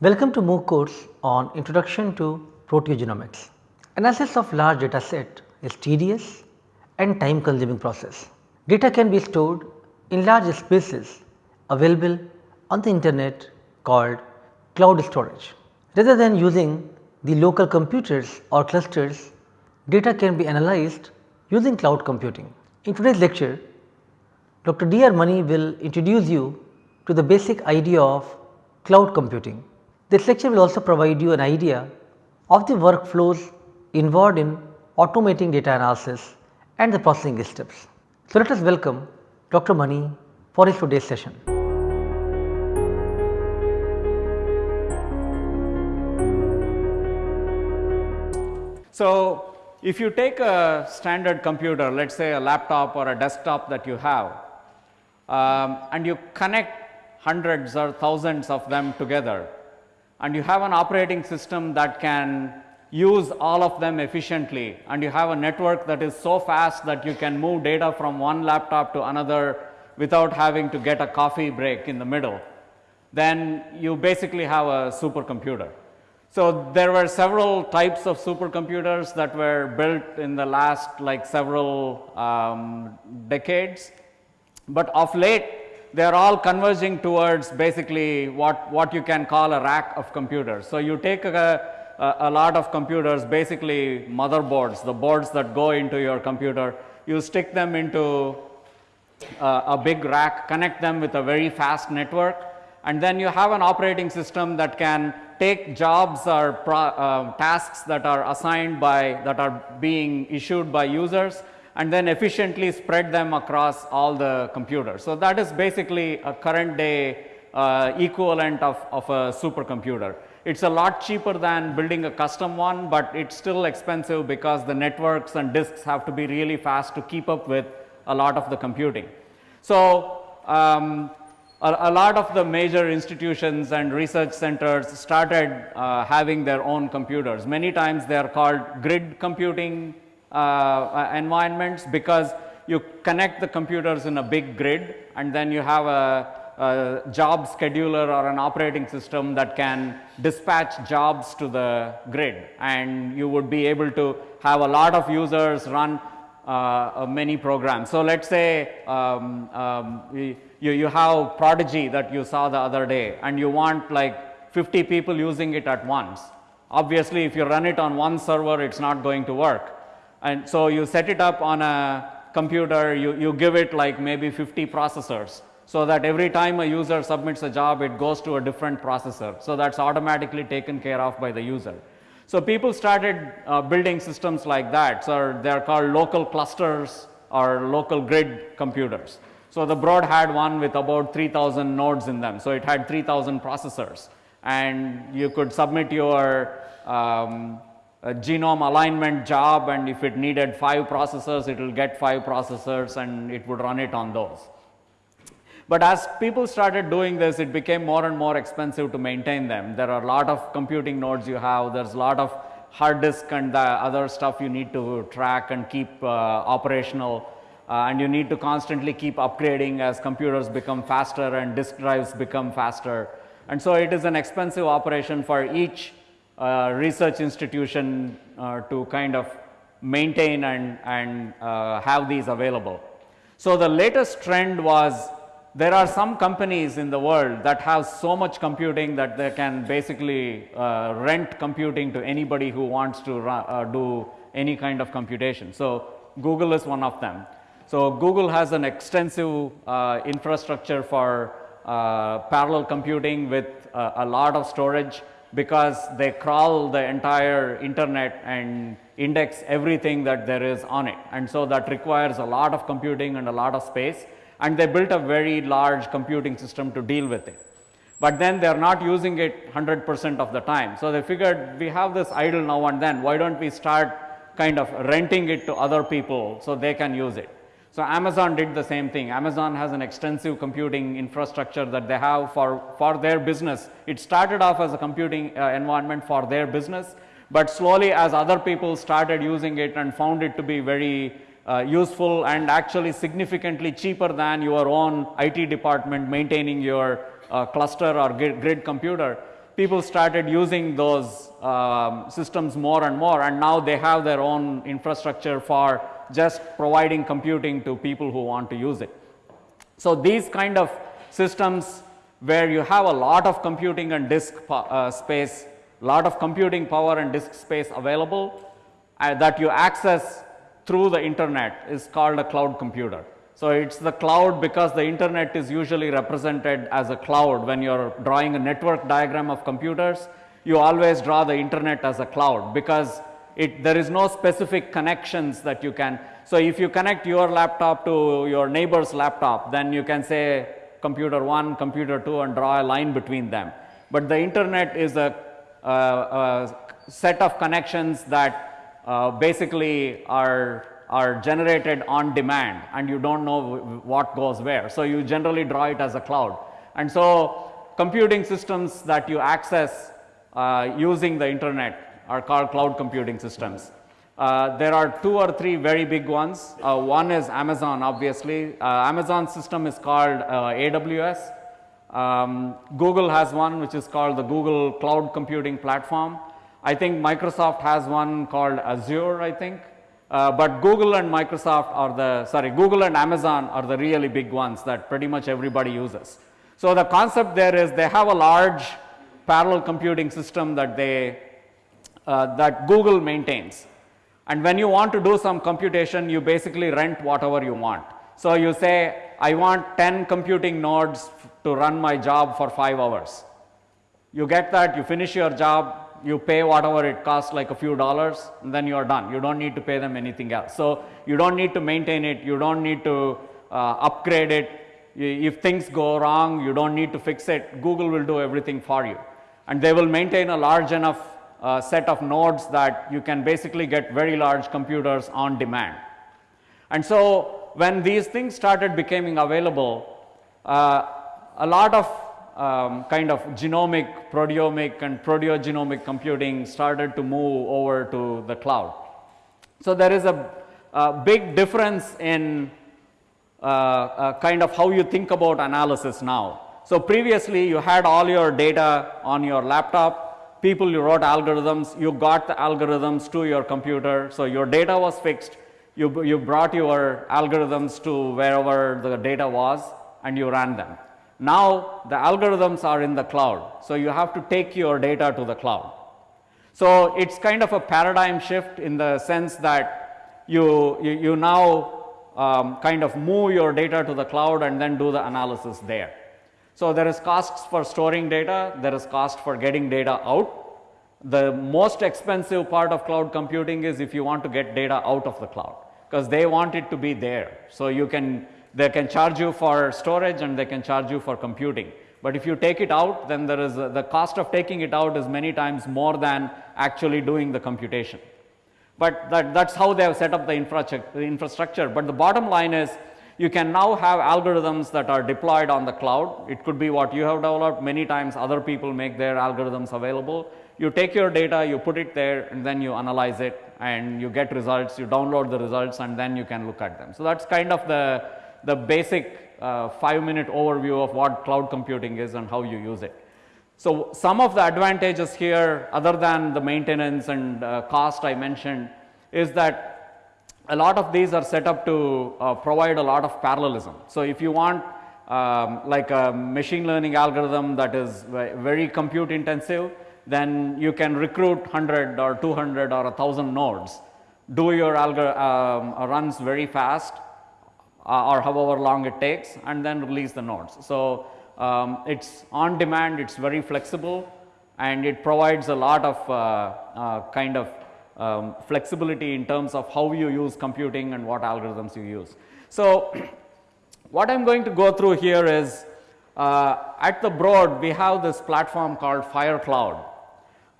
Welcome to MOOC course on Introduction to Proteogenomics. Analysis of large data set is tedious and time consuming process. Data can be stored in large spaces available on the internet called cloud storage. Rather than using the local computers or clusters, data can be analyzed using cloud computing. In today's lecture, Dr. D. R. Mani will introduce you to the basic idea of cloud computing. This lecture will also provide you an idea of the workflows involved in automating data analysis and the processing steps. So, let us welcome Dr. Mani for his today's session. So, if you take a standard computer, let us say a laptop or a desktop that you have um, and you connect hundreds or thousands of them together and you have an operating system that can use all of them efficiently. And you have a network that is so fast that you can move data from one laptop to another without having to get a coffee break in the middle, then you basically have a supercomputer. So, there were several types of supercomputers that were built in the last like several um, decades, but of late they are all converging towards basically what, what you can call a rack of computers. So, you take a, a, a lot of computers basically motherboards, the boards that go into your computer, you stick them into uh, a big rack, connect them with a very fast network and then you have an operating system that can take jobs or pro, uh, tasks that are assigned by that are being issued by users and then efficiently spread them across all the computers. So, that is basically a current day uh, equivalent of, of a supercomputer. It is a lot cheaper than building a custom one, but it is still expensive because the networks and disks have to be really fast to keep up with a lot of the computing. So, um, a, a, lot of the major institutions and research centers started uh, having their own computers. Many times they are called grid computing uh, uh, environments because you connect the computers in a big grid and then you have a, a job scheduler or an operating system that can dispatch jobs to the grid and you would be able to have a lot of users run uh, many programs. So, let us say um, um, you, you have Protigy that you saw the other day and you want like 50 people using it at once. Obviously, if you run it on one server, it is not going to work. And so, you set it up on a computer, you, you give it like maybe 50 processors. So, that every time a user submits a job, it goes to a different processor. So, that is automatically taken care of by the user. So, people started uh, building systems like that. So, they are called local clusters or local grid computers. So, the Broad had one with about 3000 nodes in them. So, it had 3000 processors and you could submit your um, genome alignment job and if it needed 5 processors, it will get 5 processors and it would run it on those. But as people started doing this, it became more and more expensive to maintain them. There are a lot of computing nodes you have, there is a lot of hard disk and the other stuff you need to track and keep uh, operational uh, and you need to constantly keep upgrading as computers become faster and disk drives become faster. And so, it is an expensive operation for each uh, research institution uh, to kind of maintain and, and uh, have these available. So, the latest trend was there are some companies in the world that have so much computing that they can basically uh, rent computing to anybody who wants to uh, do any kind of computation. So, Google is one of them. So, Google has an extensive uh, infrastructure for parallel computing with a lot of storage because they crawl the entire internet and index everything that there is on it. And so, that requires a lot of computing and a lot of space and they built a very large computing system to deal with it. But then they are not using it 100 percent of the time. So, they figured we have this idle now and then why do not we start kind of renting it to other people so they can use it. So, Amazon did the same thing. Amazon has an extensive computing infrastructure that they have for, for their business. It started off as a computing uh, environment for their business, but slowly as other people started using it and found it to be very uh, useful and actually significantly cheaper than your own IT department maintaining your uh, cluster or grid computer, people started using those um, systems more and more and now they have their own infrastructure for just providing computing to people who want to use it. So, these kind of systems where you have a lot of computing and disk uh, space, lot of computing power and disk space available uh, that you access through the internet is called a cloud computer. So, it is the cloud because the internet is usually represented as a cloud when you are drawing a network diagram of computers you always draw the internet as a cloud because it there is no specific connections that you can. So, if you connect your laptop to your neighbor's laptop then you can say computer 1, computer 2 and draw a line between them. But the internet is a, a, set of connections that uh, basically are are generated on demand and you do not know what goes where. So, you generally draw it as a cloud and so computing systems that you access uh, using the internet are called cloud computing systems. Uh, there are two or three very big ones. Uh, one is Amazon obviously. Uh, Amazon system is called uh, AWS. Um, Google has one which is called the Google Cloud Computing Platform. I think Microsoft has one called Azure I think. Uh, but Google and Microsoft are the sorry Google and Amazon are the really big ones that pretty much everybody uses. So, the concept there is they have a large parallel computing system that they uh, that Google maintains and when you want to do some computation you basically rent whatever you want. So, you say I want 10 computing nodes to run my job for 5 hours. You get that you finish your job you pay whatever it costs like a few dollars and then you are done. You do not need to pay them anything else. So, you do not need to maintain it, you do not need to uh, upgrade it. If things go wrong, you do not need to fix it, Google will do everything for you. And they will maintain a large enough uh, set of nodes that you can basically get very large computers on demand. And so, when these things started becoming available, uh, a lot of um, kind of genomic, proteomic and proteogenomic computing started to move over to the cloud. So, there is a, a big difference in uh, uh, kind of how you think about analysis now. So, previously you had all your data on your laptop, people you wrote algorithms, you got the algorithms to your computer. So, your data was fixed, you, you brought your algorithms to wherever the data was and you ran them. Now, the algorithms are in the cloud. So, you have to take your data to the cloud. So, it is kind of a paradigm shift in the sense that you, you, you now um, kind of move your data to the cloud and then do the analysis there. So, there is costs for storing data, there is cost for getting data out. The most expensive part of cloud computing is if you want to get data out of the cloud because they want it to be there. So, you can they can charge you for storage and they can charge you for computing. But if you take it out then there is a, the cost of taking it out is many times more than actually doing the computation. But that, that is how they have set up the infrastructure. But the bottom line is you can now have algorithms that are deployed on the cloud. It could be what you have developed many times other people make their algorithms available. You take your data, you put it there and then you analyze it and you get results, you download the results and then you can look at them. So, that is kind of the the basic uh, 5 minute overview of what cloud computing is and how you use it. So, some of the advantages here other than the maintenance and uh, cost I mentioned is that a lot of these are set up to uh, provide a lot of parallelism. So, if you want um, like a machine learning algorithm that is very compute intensive, then you can recruit 100 or 200 or 1000 nodes, do your algorithm um, runs very fast uh, or however long it takes and then release the nodes. So, um, it is on demand, it is very flexible and it provides a lot of uh, uh, kind of um, flexibility in terms of how you use computing and what algorithms you use. So, what I am going to go through here is uh, at the Broad we have this platform called FireCloud.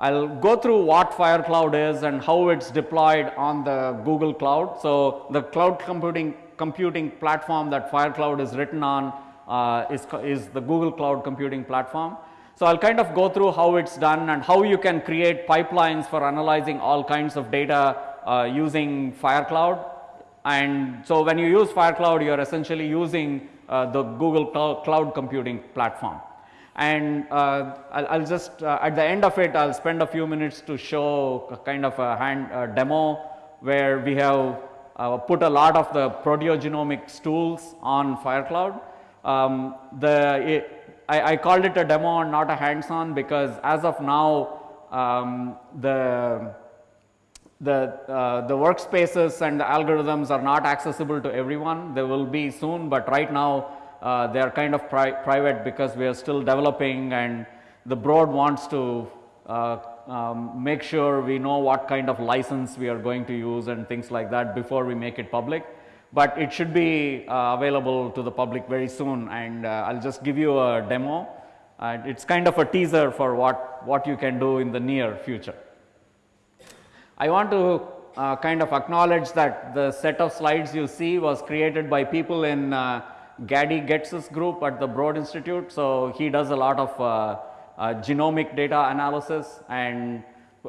I will go through what FireCloud is and how it is deployed on the Google Cloud. So, the cloud computing computing platform that FireCloud is written on uh, is, is the Google Cloud Computing Platform. So, I will kind of go through how it is done and how you can create pipelines for analyzing all kinds of data uh, using FireCloud. And so, when you use FireCloud, you are essentially using uh, the Google Cloud Computing Platform. And uh, I'll, I'll, just, uh, at the end of it, I'll spend a few minutes to show kind of a hand demo where we have uh, put a lot of the proteogenomics tools on FireCloud. Um, the, it, I, I, called it a demo and not a hands-on because as of now, um, the the, uh, the workspaces and the algorithms are not accessible to everyone. They will be soon, but right now uh, they are kind of pri private because we are still developing and the Broad wants to uh, um, make sure we know what kind of license we are going to use and things like that before we make it public. But it should be uh, available to the public very soon and uh, I'll just give you a demo. it's kind of a teaser for what, what you can do in the near future. I want to uh, kind of acknowledge that the set of slides you see was created by people in uh, Gady Getz's group at the Broad Institute. So, he does a lot of uh, uh genomic data analysis and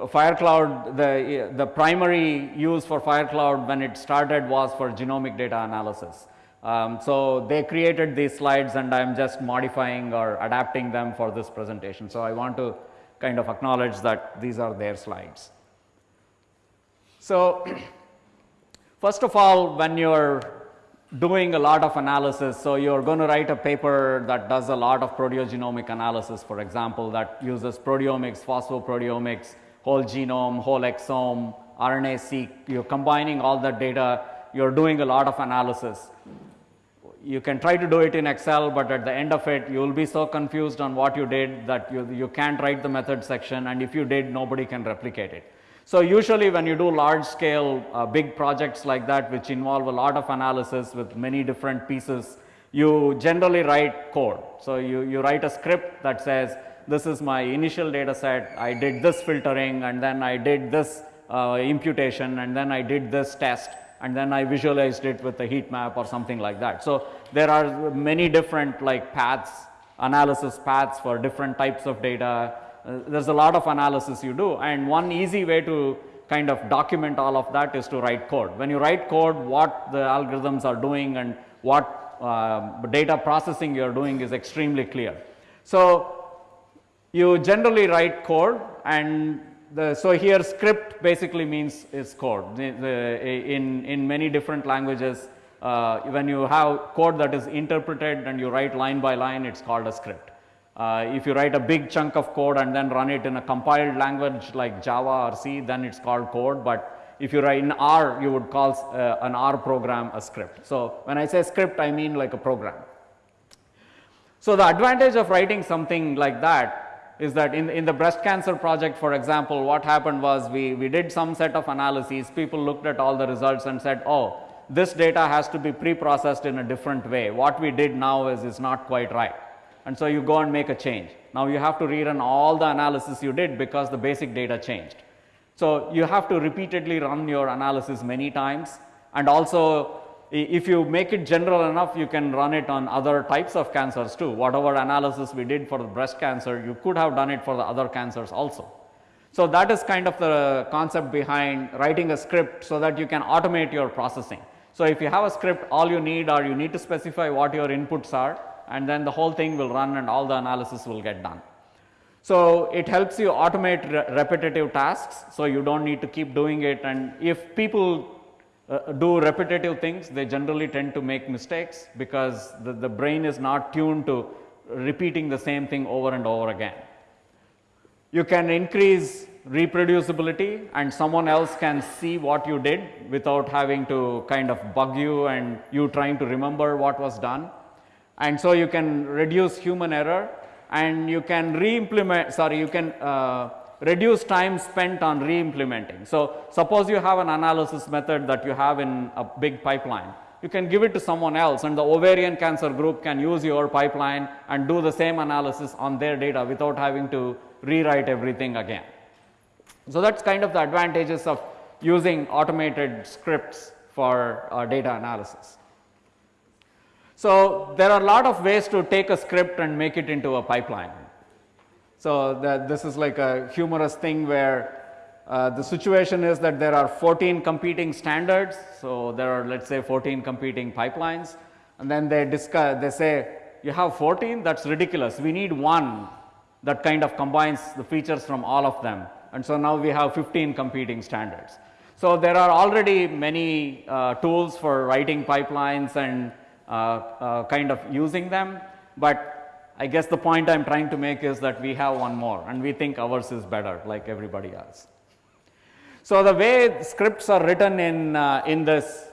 Firecloud, the, the primary use for Firecloud when it started was for genomic data analysis. Um, so, they created these slides and I am just modifying or adapting them for this presentation. So, I want to kind of acknowledge that these are their slides. So, first of all when you are doing a lot of analysis, so you are going to write a paper that does a lot of proteogenomic analysis for example that uses proteomics, phosphoproteomics, whole genome, whole exome, RNA-seq, you are combining all that data, you are doing a lot of analysis. You can try to do it in Excel, but at the end of it you will be so confused on what you did that you, you can't write the method section and if you did nobody can replicate it. So, usually when you do large scale uh, big projects like that which involve a lot of analysis with many different pieces, you generally write code. So, you, you write a script that says this is my initial data set, I did this filtering and then I did this uh, imputation and then I did this test and then I visualized it with a heat map or something like that. So, there are many different like paths, analysis paths for different types of data uh, there is a lot of analysis you do and one easy way to kind of document all of that is to write code. When you write code what the algorithms are doing and what uh, data processing you are doing is extremely clear. So, you generally write code and the, so here script basically means is code the, the, in, in many different languages uh, when you have code that is interpreted and you write line by line it is called a script. Uh, if you write a big chunk of code and then run it in a compiled language like Java or C, then it is called code. But if you write in R, you would call uh, an R program a script. So, when I say script, I mean like a program. So, the advantage of writing something like that is that in, in the breast cancer project for example, what happened was we, we did some set of analyses, people looked at all the results and said, oh, this data has to be pre-processed in a different way. What we did now is, is not quite right and so you go and make a change. Now you have to rerun all the analysis you did because the basic data changed. So you have to repeatedly run your analysis many times and also if you make it general enough you can run it on other types of cancers too. Whatever analysis we did for the breast cancer you could have done it for the other cancers also. So that is kind of the concept behind writing a script so that you can automate your processing. So if you have a script all you need are you need to specify what your inputs are and then the whole thing will run and all the analysis will get done. So, it helps you automate re repetitive tasks. So, you do not need to keep doing it and if people uh, do repetitive things they generally tend to make mistakes because the, the brain is not tuned to repeating the same thing over and over again. You can increase reproducibility and someone else can see what you did without having to kind of bug you and you trying to remember what was done and so you can reduce human error and you can re-implement sorry you can uh, reduce time spent on re-implementing. So, suppose you have an analysis method that you have in a big pipeline you can give it to someone else and the ovarian cancer group can use your pipeline and do the same analysis on their data without having to rewrite everything again. So, that is kind of the advantages of using automated scripts for uh, data analysis. So, there are a lot of ways to take a script and make it into a pipeline. So, this is like a humorous thing where uh, the situation is that there are 14 competing standards. So, there are let us say 14 competing pipelines and then they discuss they say you have 14, that's ridiculous. We need one that kind of combines the features from all of them. And so now we have 15 competing standards. So there are already many uh, tools for writing pipelines and uh, uh, kind of using them, but I guess the point I'm trying to make is that we have one more and we think ours is better like everybody else. So the way scripts are written in, uh, in this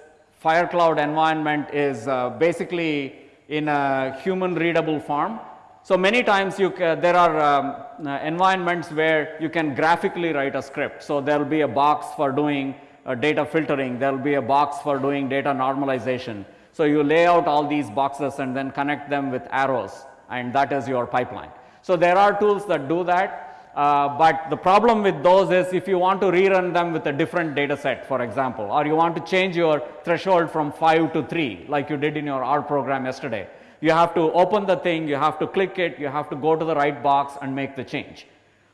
FireCloud environment is uh, basically in a human readable form. So many times you there are um, uh, environments where you can graphically write a script. So there will be a box for doing uh, data filtering, there will be a box for doing data normalization. So you lay out all these boxes and then connect them with arrows and that is your pipeline. So there are tools that do that. Uh, but the problem with those is if you want to rerun them with a different data set for example or you want to change your threshold from 5 to 3 like you did in your R program yesterday. You have to open the thing, you have to click it, you have to go to the right box and make the change.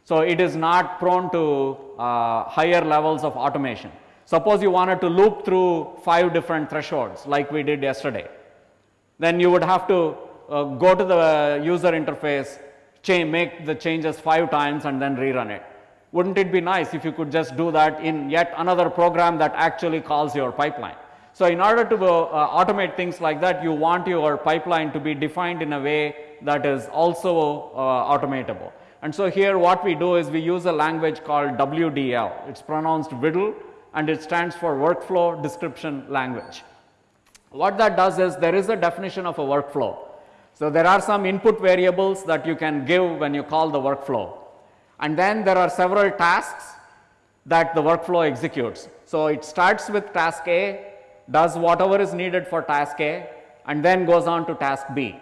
So it is not prone to uh, higher levels of automation. Suppose you wanted to loop through 5 different thresholds like we did yesterday. Then you would have to uh, go to the user interface, make the changes 5 times and then rerun it. Wouldn't it be nice if you could just do that in yet another program that actually calls your pipeline? So in order to uh, automate things like that, you want your pipeline to be defined in a way that is also uh, automatable. And so here what we do is we use a language called WDL. It's pronounced WDL and it stands for Workflow Description Language. What that does is there is a definition of a workflow. So there are some input variables that you can give when you call the workflow. And then there are several tasks that the workflow executes. So it starts with task A, does whatever is needed for task A and then goes on to task B.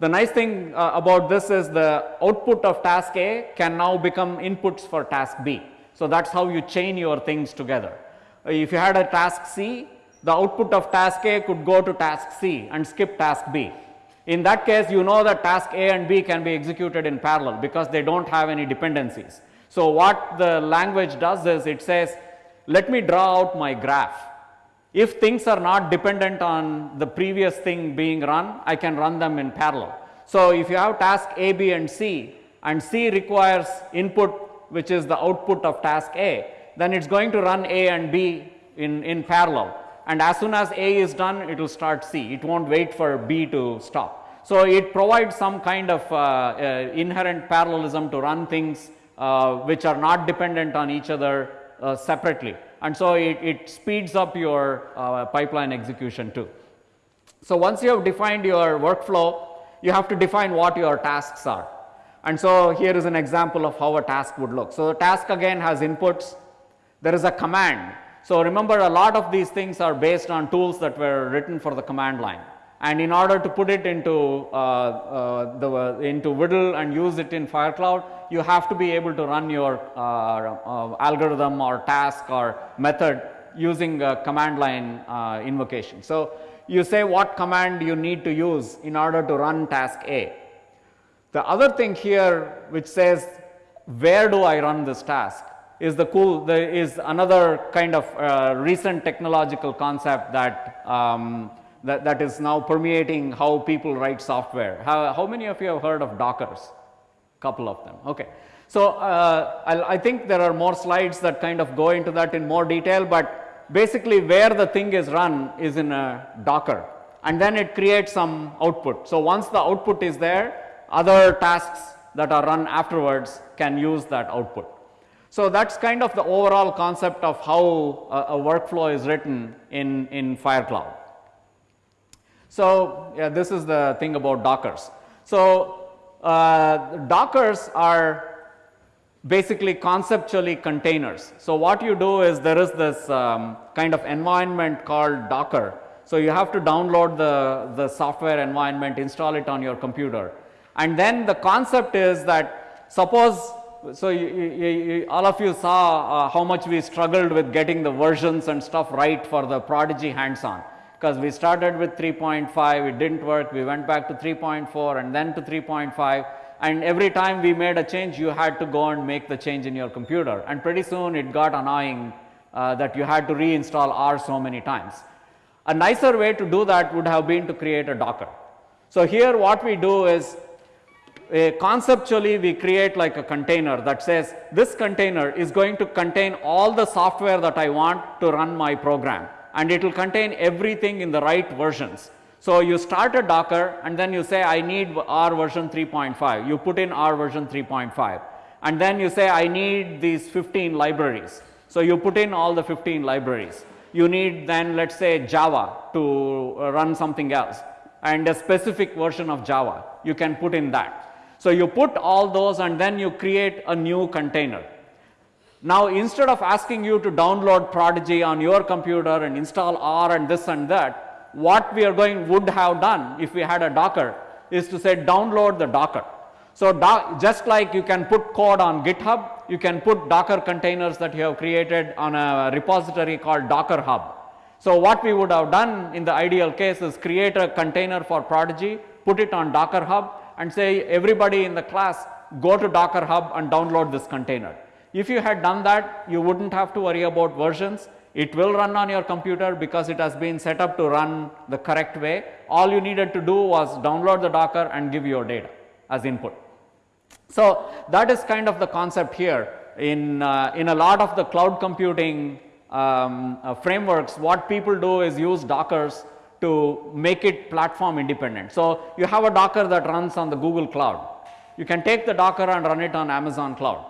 The nice thing uh, about this is the output of task A can now become inputs for task B. So that's how you chain your things together. If you had a task C, the output of task A could go to task C and skip task B. In that case, you know that task A and B can be executed in parallel because they don't have any dependencies. So what the language does is it says, let me draw out my graph if things are not dependent on the previous thing being run, I can run them in parallel. So if you have task A, B and C and C requires input which is the output of task A, then it's going to run A and B in, in parallel. And as soon as A is done, it will start C. It won't wait for B to stop. So it provides some kind of uh, uh, inherent parallelism to run things uh, which are not dependent on each other uh, separately and so it, it speeds up your uh, pipeline execution too. So once you have defined your workflow, you have to define what your tasks are. And so here is an example of how a task would look. So the task again has inputs, there is a command. So remember a lot of these things are based on tools that were written for the command line and in order to put it into uh, uh, the uh, into WDL and use it in FireCloud, you have to be able to run your uh, uh, algorithm or task or method using a command line uh, invocation. So you say what command you need to use in order to run task A. The other thing here which says where do I run this task is the cool the, is another kind of recent technological concept that um, that, that is now permeating how people write software. How, how many of you have heard of Dockers? Couple of them, okay. So uh, I think there are more slides that kind of go into that in more detail, but basically where the thing is run is in a Docker and then it creates some output. So once the output is there, other tasks that are run afterwards can use that output. So that's kind of the overall concept of how a, a workflow is written in, in FireCloud. So, yeah, this is the thing about Dockers. So, uh, Dockers are basically conceptually containers. So, what you do is there is this um, kind of environment called Docker. So, you have to download the, the software environment, install it on your computer. And then the concept is that suppose, so you, you, you, all of you saw uh, how much we struggled with getting the versions and stuff right for the Protigy hands-on because we started with 3.5, it didn't work, we went back to 3.4 and then to 3.5 and every time we made a change you had to go and make the change in your computer and pretty soon it got annoying uh, that you had to reinstall R so many times. A nicer way to do that would have been to create a Docker. So, here what we do is uh, conceptually we create like a container that says this container is going to contain all the software that I want to run my program and it will contain everything in the right versions. So, you start a Docker and then you say I need R version 3.5, you put in R version 3.5 and then you say I need these 15 libraries. So, you put in all the 15 libraries. You need then let us say Java to run something else and a specific version of Java you can put in that. So, you put all those and then you create a new container. Now, instead of asking you to download Protigy on your computer and install R and this and that, what we are going would have done if we had a Docker is to say download the Docker. So, do, just like you can put code on GitHub, you can put Docker containers that you have created on a repository called Docker Hub. So, what we would have done in the ideal case is create a container for Protigy, put it on Docker Hub and say everybody in the class go to Docker Hub and download this container. If you had done that, you would not have to worry about versions. It will run on your computer because it has been set up to run the correct way. All you needed to do was download the Docker and give your data as input. So, that is kind of the concept here in, uh, in a lot of the cloud computing um, uh, frameworks what people do is use Dockers to make it platform independent. So, you have a Docker that runs on the Google cloud. You can take the Docker and run it on Amazon cloud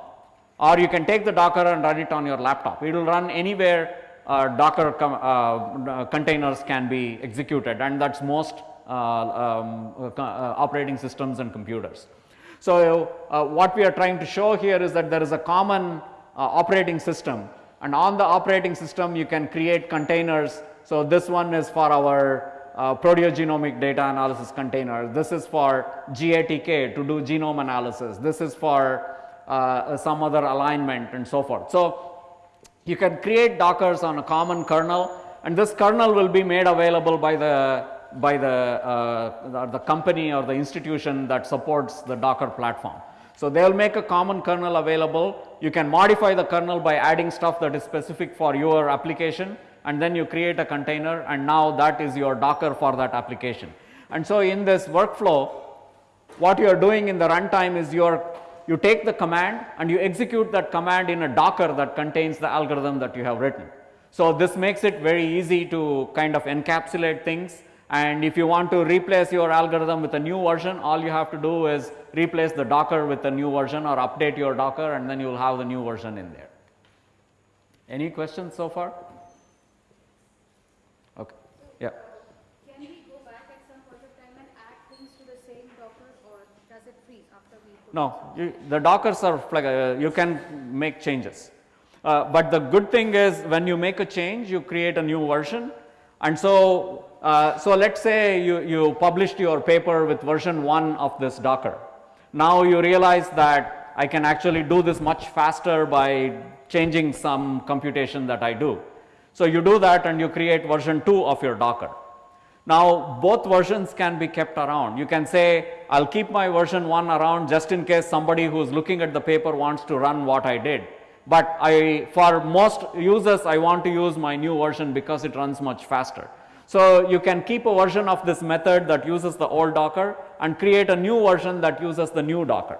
or you can take the Docker and run it on your laptop. It will run anywhere uh, Docker uh, uh, containers can be executed and that is most uh, um, uh, uh, operating systems and computers. So, what we are trying to show here is that there is a common operating system and on the operating system you can create containers. So, this one is for our uh, proteogenomic data analysis container. This is for GATK to do genome analysis. This is for uh, some other alignment and so forth. So, you can create dockers on a common kernel and this kernel will be made available by the by the, uh, the, the company or the institution that supports the docker platform. So, they will make a common kernel available you can modify the kernel by adding stuff that is specific for your application and then you create a container and now that is your docker for that application. And so, in this workflow what you are doing in the runtime is you are you take the command and you execute that command in a docker that contains the algorithm that you have written. So, this makes it very easy to kind of encapsulate things and if you want to replace your algorithm with a new version all you have to do is replace the docker with a new version or update your docker and then you will have the new version in there. Any questions so far? Yeah. No, you, the dockers are like uh, you can make changes. Uh, but the good thing is when you make a change you create a new version and so uh, so let us say you, you published your paper with version 1 of this docker. Now you realize that I can actually do this much faster by changing some computation that I do. So you do that and you create version 2 of your docker. Now, both versions can be kept around. You can say, I will keep my version 1 around just in case somebody who is looking at the paper wants to run what I did. But I, for most users, I want to use my new version because it runs much faster. So, you can keep a version of this method that uses the old Docker and create a new version that uses the new Docker.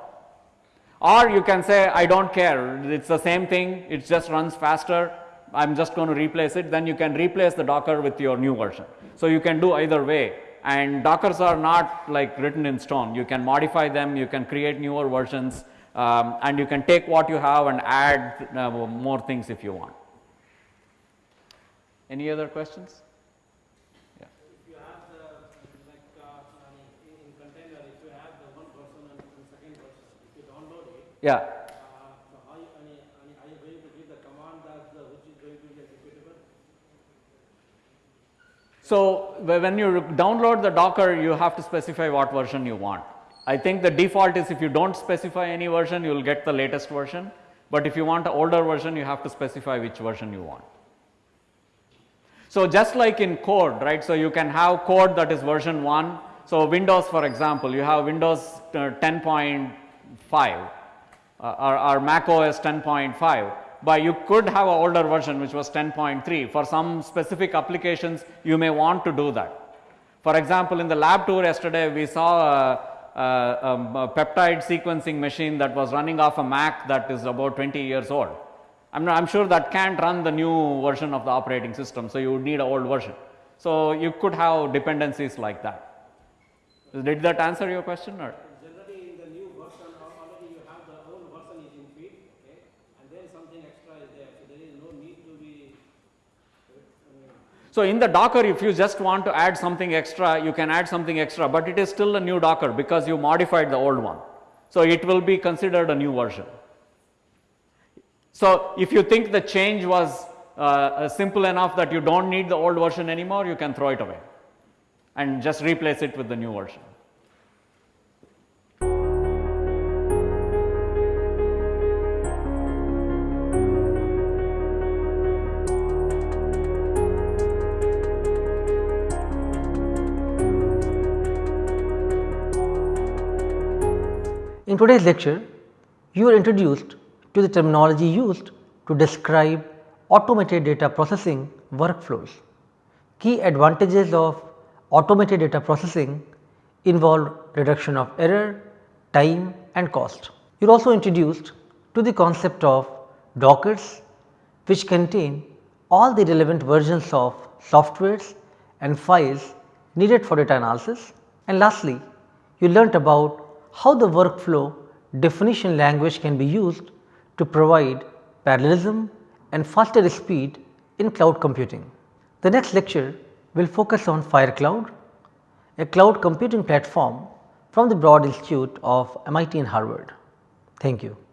Or you can say, I do not care, it is the same thing, it just runs faster, I am just going to replace it, then you can replace the Docker with your new version. So, you can do either way and Dockers are not like written in stone, you can modify them, you can create newer versions um, and you can take what you have and add uh, more things if you want. Any other questions? Yeah. If you have the like uh, in container, if you have the one version and, and second version, if you download it, yeah. So, when you download the Docker you have to specify what version you want. I think the default is if you do not specify any version you will get the latest version, but if you want an older version you have to specify which version you want. So, just like in code right. So, you can have code that is version 1. So, Windows for example you have Windows uh, 10.5 uh, or, or Mac OS 10.5 but you could have an older version which was 10.3 for some specific applications you may want to do that. For example, in the lab tour yesterday, we saw a, a, a peptide sequencing machine that was running off a Mac that is about 20 years old. I'm, I'm sure that can't run the new version of the operating system, so you would need an old version. So you could have dependencies like that. Did that answer your question or? Generally, in the new version, al- already you have the old version is in feed, okay, and then something extra is there, so there is no need to be, So in the Docker, if you just want to add something extra, you can add something extra, but it is still a new Docker because you modified the old one. So it will be considered a new version. So if you think the change was uh, uh, simple enough that you don't need the old version anymore, you can throw it away and just replace it with the new version. In today's lecture, you are introduced to the terminology used to describe automated data processing workflows. Key advantages of automated data processing involve reduction of error, time and cost. You are also introduced to the concept of Dockers which contain all the relevant versions of softwares and files needed for data analysis. And lastly, you learnt about how the workflow definition language can be used to provide parallelism and faster speed in cloud computing. The next lecture will focus on FireCloud, a cloud computing platform from the Broad Institute of MIT and Harvard. Thank you.